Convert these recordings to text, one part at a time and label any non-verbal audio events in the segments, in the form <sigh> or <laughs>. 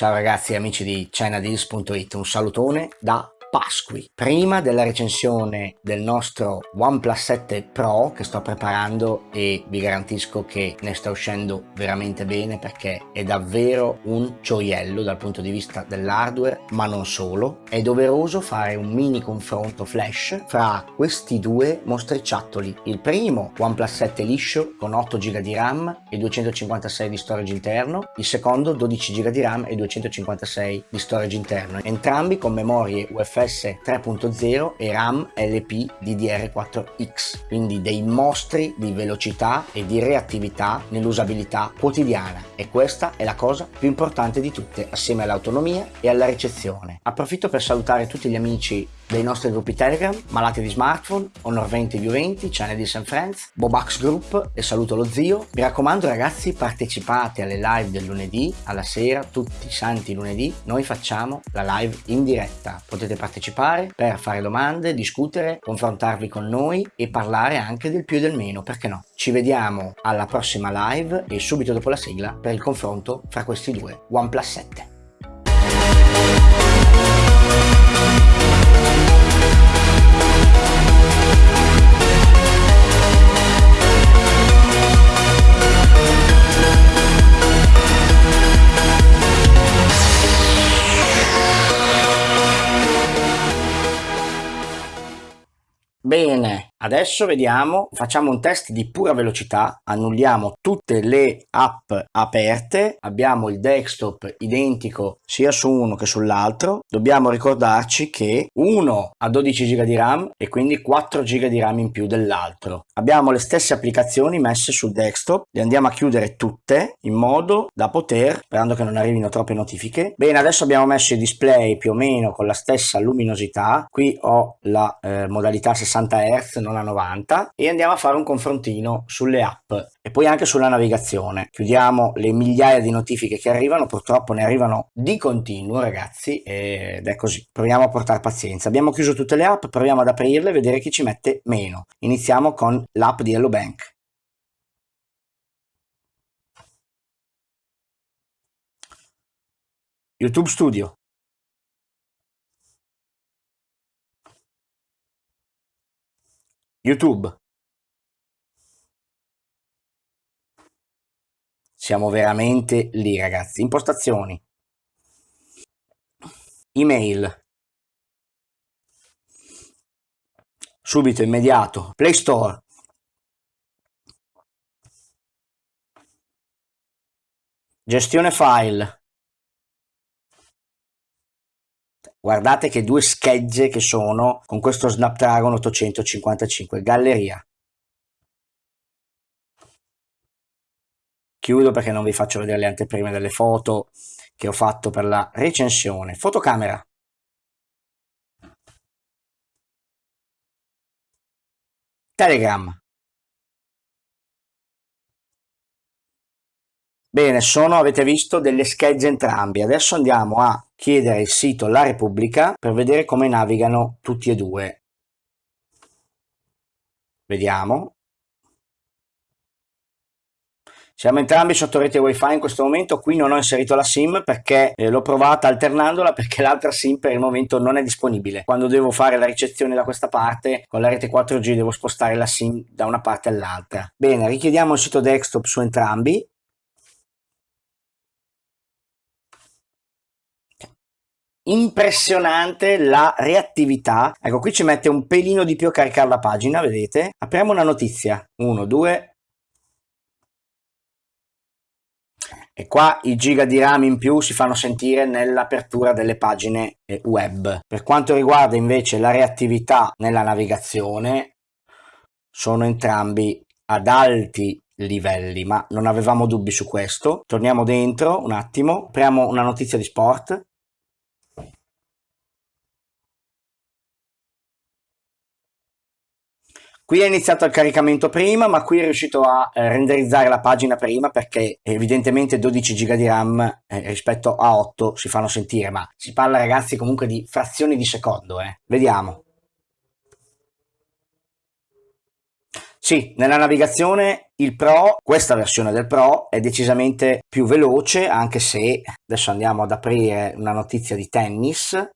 Ciao ragazzi amici di ChinaDeals.it, un salutone da Pasqui. Prima della recensione del nostro OnePlus 7 Pro che sto preparando e vi garantisco che ne sta uscendo veramente bene perché è davvero un gioiello dal punto di vista dell'hardware ma non solo, è doveroso fare un mini confronto flash fra questi due mostriciattoli. Il primo OnePlus 7 liscio con 8 GB di RAM e 256 di storage interno, il secondo 12 GB di RAM e 256 di storage interno, entrambi con memorie UFS UFS 3.0 e RAM LP DDR4X, quindi dei mostri di velocità e di reattività nell'usabilità quotidiana e questa è la cosa più importante di tutte assieme all'autonomia e alla ricezione. Approfitto per salutare tutti gli amici dei nostri gruppi Telegram, Malati di Smartphone, Honor 20 più 20, Channel di San Friends, Bobax Group e saluto lo zio. Mi raccomando ragazzi partecipate alle live del lunedì, alla sera, tutti i santi lunedì, noi facciamo la live in diretta. Potete partecipare per fare domande, discutere, confrontarvi con noi e parlare anche del più e del meno, perché no? Ci vediamo alla prossima live e subito dopo la sigla per il confronto fra questi due OnePlus 7. Bene, Adesso vediamo, facciamo un test di pura velocità, annulliamo tutte le app aperte, abbiamo il desktop identico sia su uno che sull'altro, dobbiamo ricordarci che uno ha 12 GB di RAM e quindi 4 GB di RAM in più dell'altro. Abbiamo le stesse applicazioni messe sul desktop, le andiamo a chiudere tutte in modo da poter, sperando che non arrivino troppe notifiche. Bene, adesso abbiamo messo i display più o meno con la stessa luminosità, qui ho la eh, modalità 60 Hz, non a 90 e andiamo a fare un confrontino sulle app e poi anche sulla navigazione. Chiudiamo le migliaia di notifiche che arrivano, purtroppo ne arrivano di continuo ragazzi ed è così. Proviamo a portare pazienza. Abbiamo chiuso tutte le app, proviamo ad aprirle e vedere chi ci mette meno. Iniziamo con l'app di Hello Bank. YouTube Studio. YouTube. Siamo veramente lì ragazzi. Impostazioni. Email. Subito, immediato. Play Store. Gestione file. Guardate che due schegge che sono con questo Snapdragon 855. Galleria. Chiudo perché non vi faccio vedere le anteprime delle foto che ho fatto per la recensione. Fotocamera. Telegram. Bene, sono, avete visto, delle schegge entrambi. Adesso andiamo a chiedere il sito La Repubblica per vedere come navigano tutti e due. Vediamo. Siamo entrambi sotto rete wifi in questo momento, qui non ho inserito la sim perché eh, l'ho provata alternandola perché <laughs> l'altra sim per il momento non è disponibile. Quando devo fare la ricezione da questa parte con la rete 4G devo spostare la sim da una parte all'altra. Bene, richiediamo il sito desktop su entrambi impressionante la reattività. Ecco qui ci mette un pelino di più a caricare la pagina vedete? Apriamo una notizia. 1 2 e qua i giga di RAM in più si fanno sentire nell'apertura delle pagine eh, web. Per quanto riguarda invece la reattività nella navigazione sono entrambi ad alti livelli ma non avevamo dubbi su questo. Torniamo dentro un attimo apriamo una notizia di sport Qui è iniziato il caricamento prima, ma qui è riuscito a eh, renderizzare la pagina prima perché evidentemente 12 GB di RAM eh, rispetto a 8 si fanno sentire, ma si parla ragazzi comunque di frazioni di secondo, eh. Vediamo. Sì, nella navigazione il Pro, questa versione del Pro, è decisamente più veloce, anche se adesso andiamo ad aprire una notizia di tennis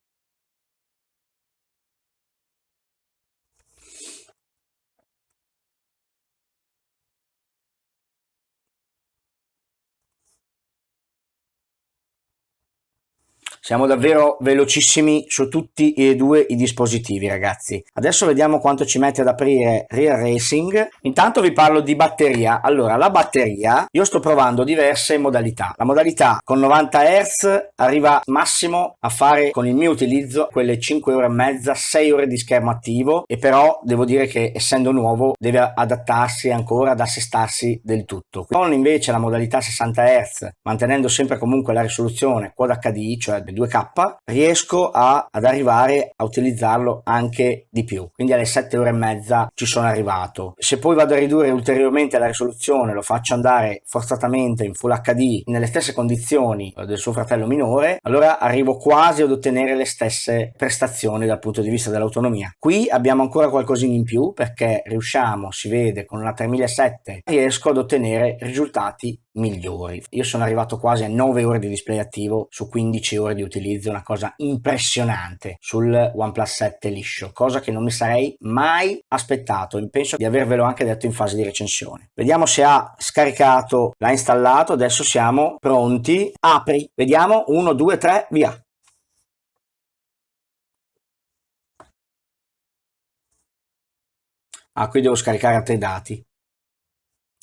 Siamo davvero velocissimi su tutti e due i dispositivi ragazzi. Adesso vediamo quanto ci mette ad aprire Real Racing. Intanto vi parlo di batteria. Allora, la batteria, io sto provando diverse modalità. La modalità con 90 Hz arriva massimo a fare con il mio utilizzo quelle 5 ore e mezza, 6 ore di schermo attivo e però devo dire che essendo nuovo deve adattarsi ancora ad assestarsi del tutto. Con invece la modalità 60 Hz, mantenendo sempre comunque la risoluzione Quad HD, cioè 2K, riesco a, ad arrivare a utilizzarlo anche di più. Quindi alle 7 ore e mezza ci sono arrivato. Se poi vado a ridurre ulteriormente la risoluzione, lo faccio andare forzatamente in Full HD nelle stesse condizioni del suo fratello minore, allora arrivo quasi ad ottenere le stesse prestazioni dal punto di vista dell'autonomia. Qui abbiamo ancora qualcosina in più perché riusciamo, si vede, con una 3007 riesco ad ottenere risultati migliori. Io sono arrivato quasi a 9 ore di display attivo su 15 ore di utilizzo, una cosa impressionante sul OnePlus 7 liscio, cosa che non mi sarei mai aspettato e penso di avervelo anche detto in fase di recensione. Vediamo se ha scaricato, l'ha installato, adesso siamo pronti. Apri, vediamo, 1, 2, 3, via. Ah, qui devo scaricare altri dati.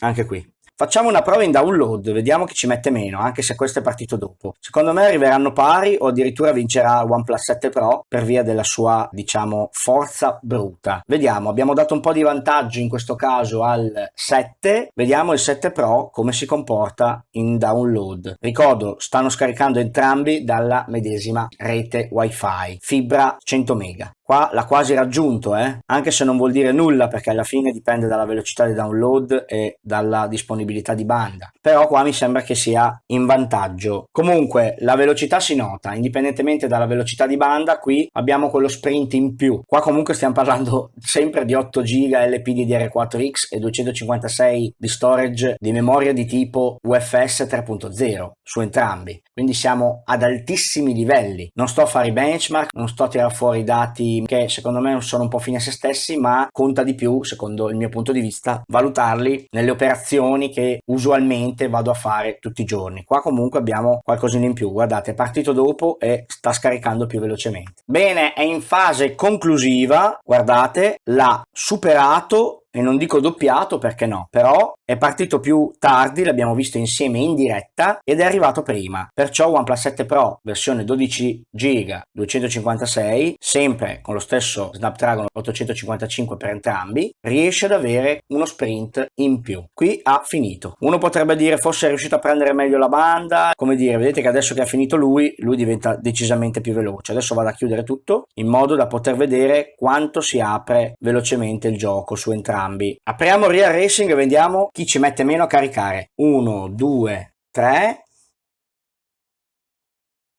Anche qui. Facciamo una prova in download, vediamo chi ci mette meno, anche se questo è partito dopo. Secondo me arriveranno pari o addirittura vincerà OnePlus 7 Pro per via della sua, diciamo, forza bruta. Vediamo, abbiamo dato un po' di vantaggio in questo caso al 7, vediamo il 7 Pro come si comporta in download. Ricordo, stanno scaricando entrambi dalla medesima rete wifi, fibra 100 mega. Qua l'ha quasi raggiunto, eh? anche se non vuol dire nulla perché alla fine dipende dalla velocità di download e dalla disponibilità di banda. Però qua mi sembra che sia in vantaggio. Comunque la velocità si nota, indipendentemente dalla velocità di banda, qui abbiamo quello sprint in più. Qua comunque stiamo parlando <laughs> sempre di 8 GB LPDDR4X e 256 di storage di memoria di tipo UFS 3.0 su entrambi. Quindi siamo ad altissimi livelli. Non sto a fare i benchmark, non sto a tirare fuori i dati che secondo me sono un po' fine a se stessi ma conta di più secondo il mio punto di vista valutarli nelle operazioni che usualmente vado a fare tutti i giorni. Qua comunque abbiamo qualcosina in più. Guardate è partito dopo e sta scaricando più velocemente. Bene è in fase conclusiva. Guardate l'ha superato e non dico doppiato perché no, però è partito più tardi, l'abbiamo visto insieme in diretta ed è arrivato prima. Perciò OnePlus 7 Pro versione 12 GB 256, sempre con lo stesso Snapdragon 855 per entrambi, riesce ad avere uno sprint in più. Qui ha finito. Uno potrebbe dire forse è riuscito a prendere meglio la banda, come dire, vedete che adesso che ha finito lui, lui diventa decisamente più veloce. Adesso vado a chiudere tutto in modo da poter vedere quanto si apre velocemente il gioco su entrambi. Apriamo Real Racing e vediamo chi ci mette meno a caricare. 1, 2, 3.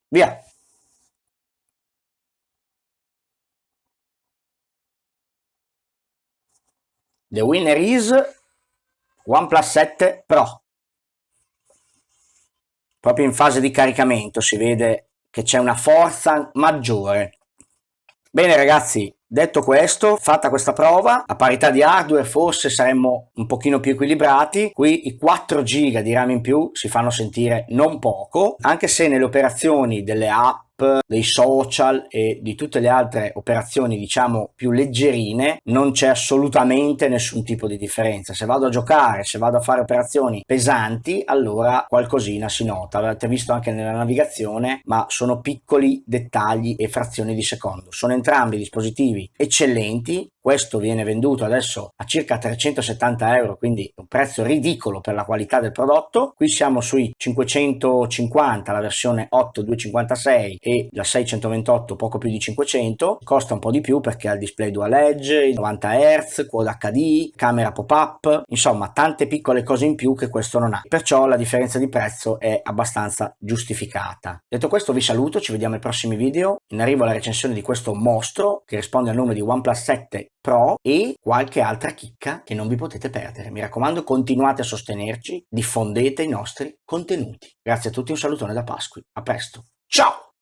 Via. The winner is OnePlus 7 Pro. Proprio in fase di caricamento si vede che c'è una forza maggiore. Bene ragazzi, Detto questo, fatta questa prova, a parità di hardware forse saremmo un pochino più equilibrati, qui i 4 GB di RAM in più si fanno sentire non poco, anche se nelle operazioni delle app dei social e di tutte le altre operazioni diciamo più leggerine non c'è assolutamente nessun tipo di differenza. Se vado a giocare se vado a fare operazioni pesanti allora qualcosina si nota. Avete visto anche nella navigazione ma sono piccoli dettagli e frazioni di secondo. Sono entrambi dispositivi eccellenti questo viene venduto adesso a circa 370 euro quindi un prezzo ridicolo per la qualità del prodotto. Qui siamo sui 550 la versione 8 256 e la 628 poco più di 500 costa un po' di più perché ha il display dual edge 90 Hz Quad HD camera pop-up insomma tante piccole cose in più che questo non ha. Perciò la differenza di prezzo è abbastanza giustificata. Detto questo vi saluto ci vediamo ai prossimi video. In arrivo alla recensione di questo mostro che risponde al nome di OnePlus 7 Pro e qualche altra chicca che non vi potete perdere. Mi raccomando, continuate a sostenerci, diffondete i nostri contenuti. Grazie a tutti, un salutone da Pasqui. A presto. Ciao!